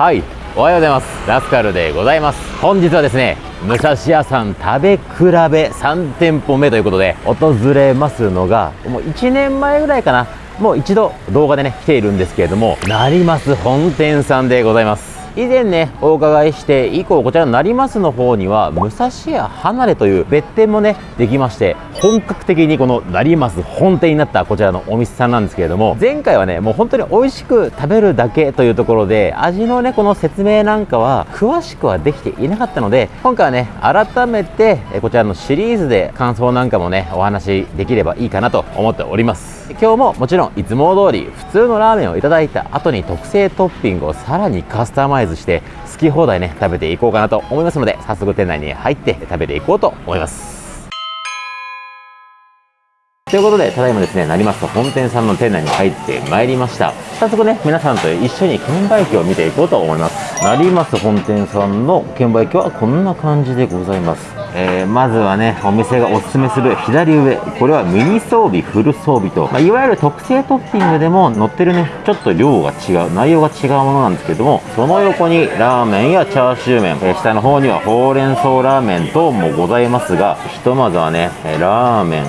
はいおはようございます。ラスカルでございます。本日はですね武蔵屋さん食べ比べ3店舗目ということで訪れますのがもう1年前ぐらいかな。もう一度動画でね来ているんですけれども成増本店さんでございます。以前ねお伺いして以降こちらの成増の方には武蔵屋離れという別店もねできまして本格的にこの成増本店になったこちらのお店さんなんですけれども前回はねもう本当に美味しく食べるだけというところで味のねこの説明なんかは詳しくはできていなかったので今回はね改めてこちらのシリーズで感想なんかもねお話できればいいかなと思っております。今日ももちろんいつも通り普通のラーメンをいただいた後に特製トッピングをさらにカスタマイズして好き放題ね食べていこうかなと思いますので早速店内に入って食べていこうと思いますということで、ただいまですね、成増本店さんの店内に入ってまいりました。早速ね、皆さんと一緒に券売機を見ていこうと思います。成増本店さんの券売機はこんな感じでございます。えー、まずはねお店がおすすめする左上。これはミニ装備フル装備と、まあ、いわゆる特製トッピングでも載ってるねちょっと量が違う内容が違うものなんですけどもその横にラーメンやチャーシュー麺、えー、下の方にはほうれん草ラーメン等もございますがひとまずはねえラーメン。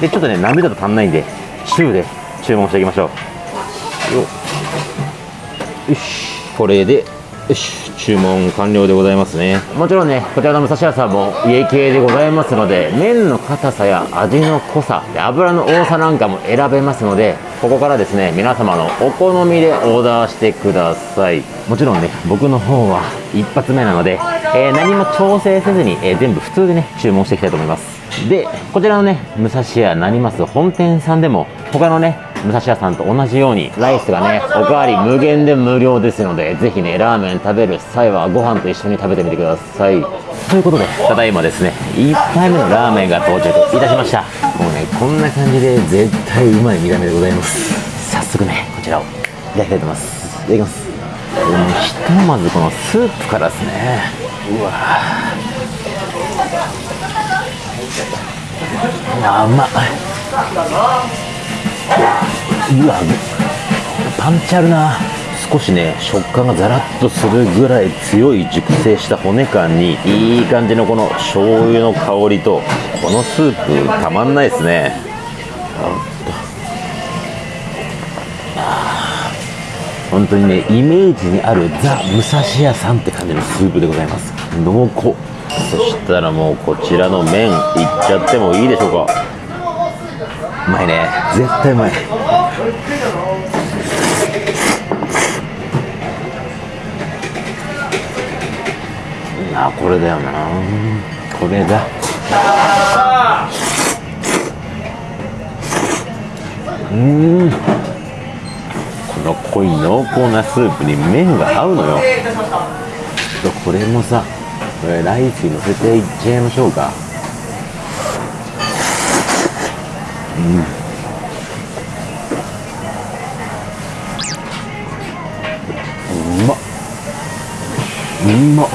でちょっとね波だと足んないんで中で注文していきましょう。よし。これでよし注文完了でございますね。もちろんねこちらの武蔵屋さんも家系でございますので麺の硬さや味の濃さ油の多さなんかも選べますのでここからですね皆様のお好みでオーダーしてください。もちろんね僕の方は一発目なので、えー、何も調整せずに、えー、全部普通でね注文していきたいと思います。でこちらのね武蔵屋成増本店さんでも他のね武蔵屋さんと同じようにライスがねおかわり無限で無料ですのでぜひねラーメン食べる際はご飯と一緒に食べてみてください。ということでただいまですね1杯目のラーメンが到着いたしました。もうねこんな感じで絶対うまい見た目でございます。早速ねこちらをいただきたいと思います。いただきます。ひとまずこのスープからですね。うわ。甘いうわパンチあるな。少しね食感がザラッとするぐらい強い熟成した骨感にいい感じのこの醤油の香りとこのスープたまんないですね。本当にねイメージにあるザ・武蔵屋さんって感じのスープでございます。濃厚。そしたらもうこちらの麺いっちゃってもいいでしょうか。うまいね。絶対うまい。あこれだよな。これだ。うん。この濃い濃厚なスープに麺が合うのよ。これもさこれライスにのせていっちゃいましょうか。うん。うまっ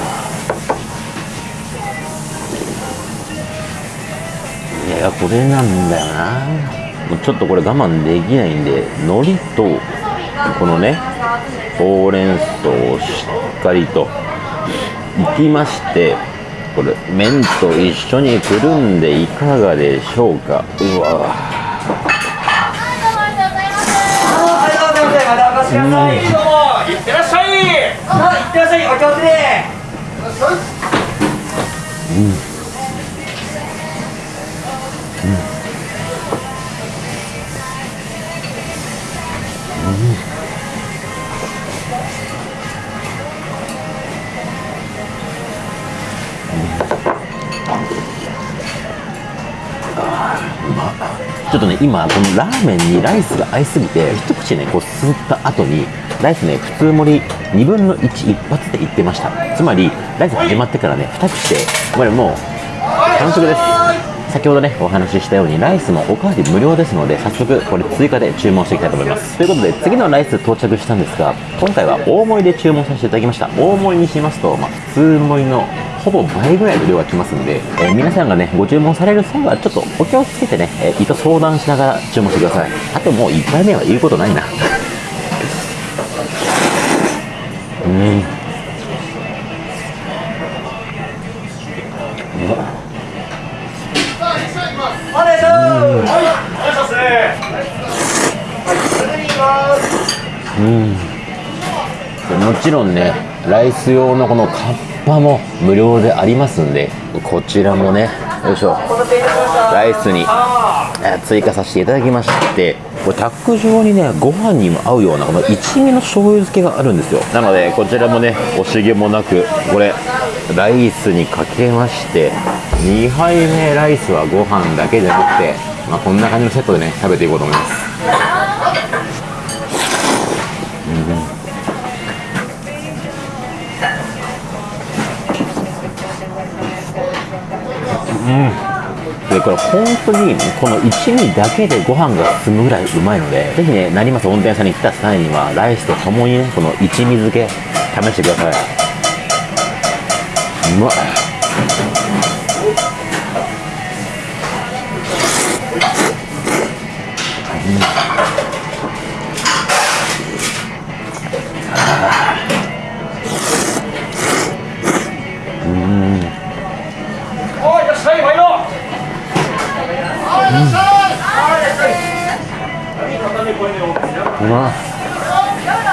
いやこれなんだよなもうちょっとこれ我慢できないんで海苔とこのねほうれん草をしっかりといきましてこれ麺と一緒にくるんでいかがでしょうか。うわ。いってらっしゃいどうもいってらっしゃいさあい。ってらっしゃいお気をつけうん。うん。うん。ちょっとね今このラーメンにライスが合いすぎて一口ねこう吸った後にライスね普通盛り2分の1一発でいってました。つまりライス始まってからね2口でこれもう完食です。先ほどねお話ししたようにライスもおかわり無料ですので早速これ追加で注文していきたいと思います。ということで次のライス到着したんですが今回は大盛りで注文させていただきました。大盛りにしますと、まあ、普通盛りのほぼ倍ぐらいの量が来ますんで、えー、皆さんがね、ご注文される際は、ちょっとお気をつけてね、えー、意図相談しながら注文してください。あともう1杯目は言うことないな。うん。うん。もちろんねライス用のこのカッパも無料でありますんでこちらもねよいしょ。ライスに追加させていただきましてこれタック状にねご飯にも合うようなこの一味の醤油漬けがあるんですよ。なのでこちらもね惜しげもなくこれライスにかけまして2杯目ライスはご飯だけじゃなくて、まあ、こんな感じのセットでね食べていこうと思います。でこれ本当にこの一味だけでご飯が進むぐらいうまいのでぜひね成増温泉さんに来た際にはライスとともにねこの一味漬け試してください。うまっおまっ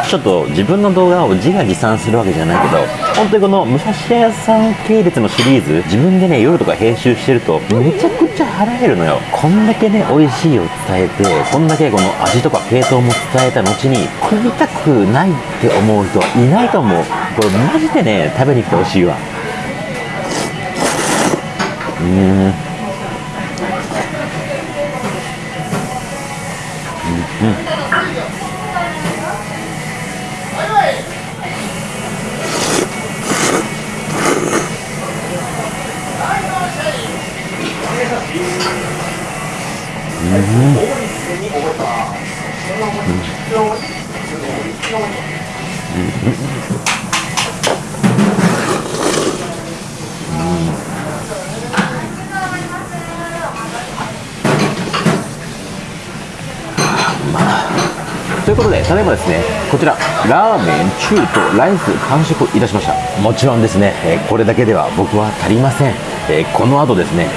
ちょっと自分の動画を自画自賛するわけじゃないけど本当にこの武蔵屋さん系列のシリーズ自分でね夜とか編集してるとめちゃくちゃ腹減るのよ。こんだけね美味しいを伝えてこんだけこの味とか系統も伝えた後に食いたくないって思う人はいないと思う。これマジでね食べに来てほしいわ。うん。ということで、すね、こちら、ラーメン、中とライス完食いたしました。もちろんですね、えーこれだけでは僕は足りません。えーこの後ですね、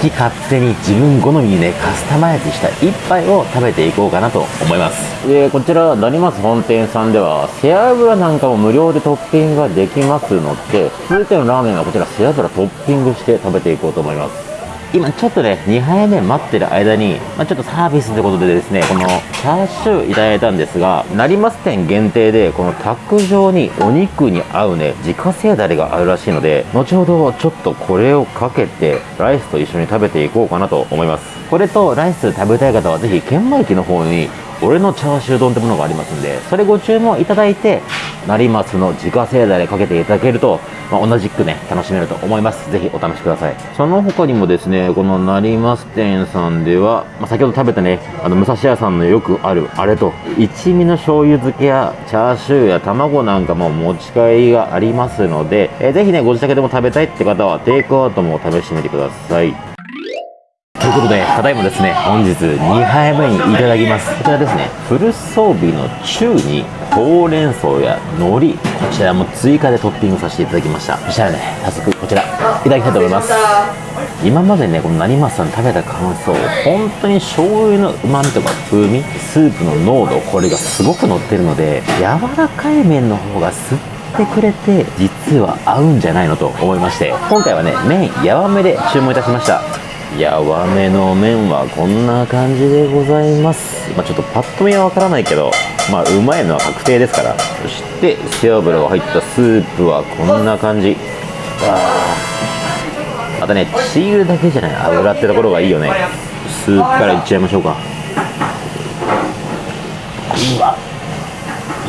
好き勝手に自分好みにね、カスタマイズした一杯を食べていこうかなと思います。で、こちら、成松本店さんでは、背脂なんかも無料でトッピングができますので、続いてのラーメンはこちら、背脂トッピングして食べていこうと思います。今ちょっとね2杯目待ってる間に、まあ、ちょっとサービスということでですねこのチャーシューいただいたんですが成増店限定でこのタック状にお肉に合うね自家製だれがあるらしいので後ほどちょっとこれをかけてライスと一緒に食べていこうかなと思います。これとライス食べたい方はぜひ券売機の方に俺のチャーシュー丼ってものがありますんでそれご注文いただいて成増の自家製だれかけていただけると、まあ、同じくね楽しめると思います。ぜひお試しください。その他にもですねこの成増店さんでは、まあ、先ほど食べたねあの武蔵屋さんのよくあるあれと一味の醤油漬けやチャーシューや卵なんかも持ち帰りがありますので、えーぜひねご自宅でも食べたいって方はテイクアウトも試してみてください。ということで、ただいまですね、本日2杯目にいただきます。こちらですね、フル装備の中に、ほうれん草や海苔、こちらも追加でトッピングさせていただきました。そしたらね、早速こちら、いただきたいと思います。今までね、この成増さん食べた感想、本当に醤油の旨味とか風味、スープの濃度、これがすごく乗ってるので、柔らかい麺の方が吸ってくれて、実は合うんじゃないのと思いまして、今回はね、麺やわめで注文いたしました。やわめの麺はこんな感じでございます、まあ、ちょっとパッと見はわからないけどまあうまいのは確定ですから。そして背脂が入ったスープはこんな感じ。あまたねチールだけじゃない。油ってところがいいよね。スープからいっちゃいましょうか。うわ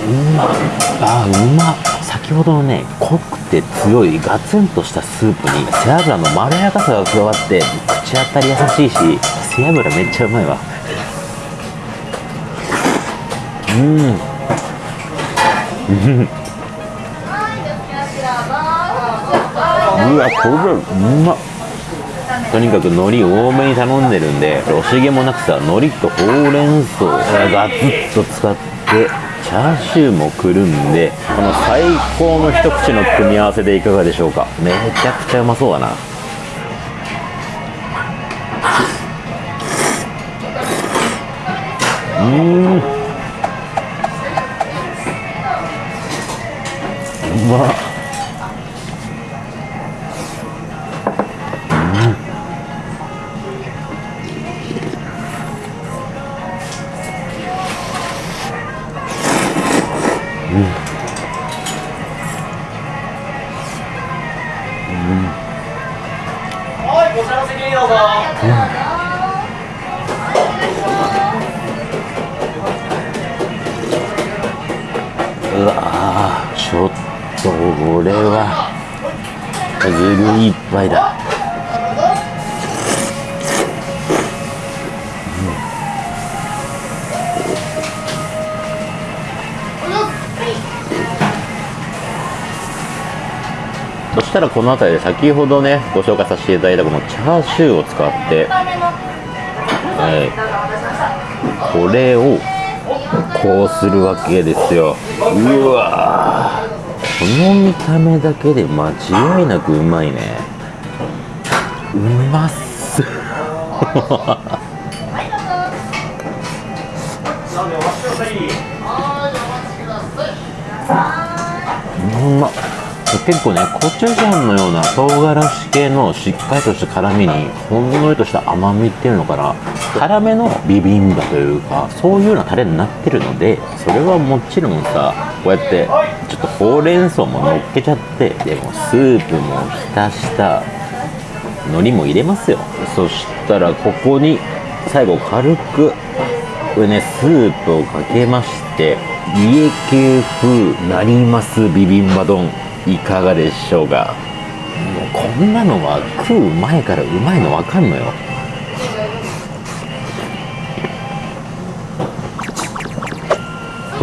うまあうまっ。先ほどのね濃くて強いガツンとしたスープに背脂のまろやかさが加わって口当たり優しいし背脂めっちゃうまいわ。うん。うわこれうまっ。とにかく海苔多めに頼んでるんで惜しげもなくさ海苔とほうれん草がガツッと使ってチャーシューもくるんでこの最高の一口の組み合わせでいかがでしょうか？めちゃくちゃうまそうだな。うん。うまっ。これはずるいっぱいだ。そしたらこの辺りで先ほどねご紹介させていただいたこのチャーシューを使って、はい、これをこうするわけですよ。うわこの見た目だけで間違いなくうまいね。うまっす。うまっ。結構ねコチュジャンのような唐辛子系のしっかりとした辛みにほんのりとした甘みっていうのかな。辛めのビビンバというかそういうようなタレになってるのでそれはもちろんさこうやってちょっとほうれん草も乗っけちゃってでもスープも浸した海苔も入れますよ。そしたらここに最後軽くこれねスープをかけまして家系風なりますビビンバ丼いかがでしょうか？もうこんなのは食う前からうまいの分かんのよ。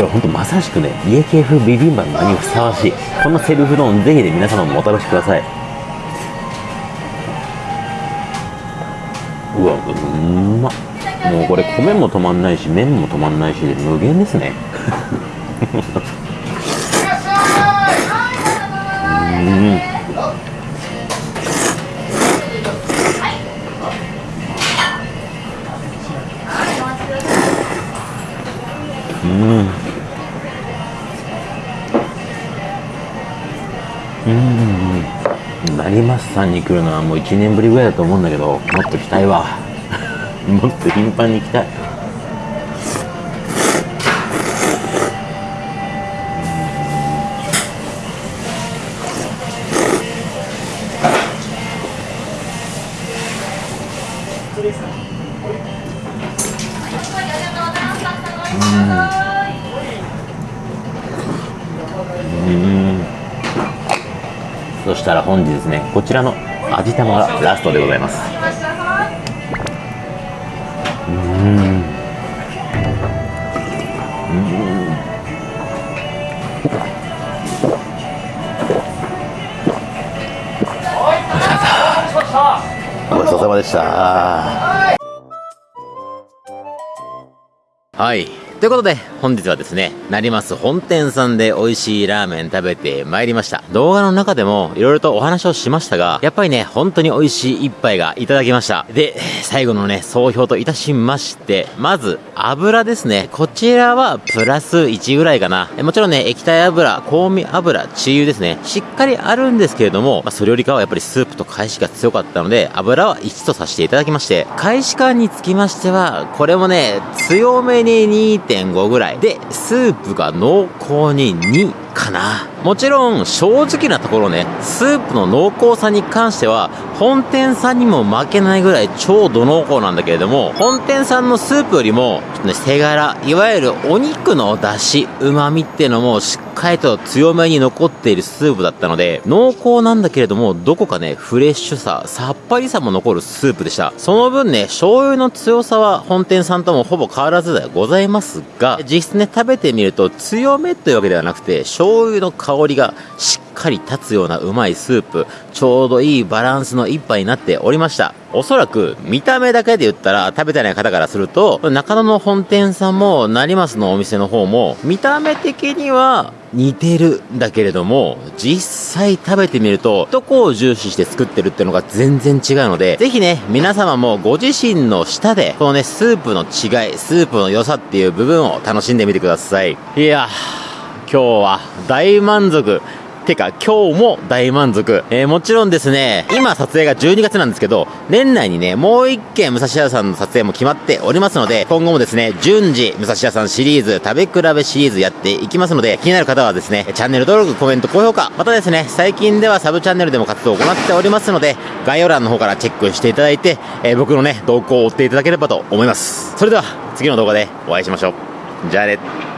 これほんとまさしくね家系風ビビンバの名にふさわしいこのセルフ丼ぜひね皆様もお試しください。うわうんまもうこれ米も止まんないし麺も止まんないし無限ですね。さんに来るのはもう1年ぶりぐらいだと思うんだけどもっと来たいわ。もっと頻繁に来たい。そしたら本日ですねこちらの味玉がラストでございます。うん。ごちそうさまでした。はいということで、本日はですね、成増本店さんで美味しいラーメン食べてまいりました。動画の中でも色々とお話をしましたが、やっぱりね、本当に美味しい一杯がいただきました。で、最後のね、総評といたしまして、まず、油ですね。こちらはプラス1ぐらいかな。もちろんね、液体油、香味油、治油ですね。しっかりあるんですけれども、まあ、それよりかはやっぱりスープと返しが強かったので、油は1とさせていただきまして、返し感につきましては、これもね、強めに2 2.5ぐらい。で、スープが濃厚に2かな？もちろん、正直なところね、スープの濃厚さに関しては、本店さんにも負けないぐらい超度濃厚なんだけれども、本店さんのスープよりも、ちょっとね、手柄、いわゆるお肉の出汁、旨味っていうのもしっかりと強めに残っているスープだったので、濃厚なんだけれども、どこかね、フレッシュさ、さっぱりさも残るスープでした。その分ね、醤油の強さは本店さんともほぼ変わらずではございますが、実質ね、食べてみると強めというわけではなくて、醤油の香りがしっかり立つようなうまいスープ、ちょうどいいバランスの一杯になっておりました。おそらく見た目だけで言ったら食べてない方からすると、中野の本店さんも成増のお店の方も見た目的には似てるんだけれども、実際食べてみると、どこを重視して作ってるっていうのが全然違うので、ぜひね、皆様もご自身の舌で、このね、スープの違い、スープの良さっていう部分を楽しんでみてください。いやー、今日は大満足。てか、今日も大満足。えー、もちろんですね、今撮影が12月なんですけど、年内にね、もう一件武蔵屋さんの撮影も決まっておりますので、今後もですね、順次、武蔵屋さんシリーズ、食べ比べシリーズやっていきますので、気になる方はですね、チャンネル登録、コメント、高評価、またですね、最近ではサブチャンネルでも活動を行っておりますので、概要欄の方からチェックしていただいて、えー僕のね、動向を追っていただければと思います。それでは、次の動画でお会いしましょう。じゃあね。